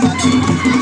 Música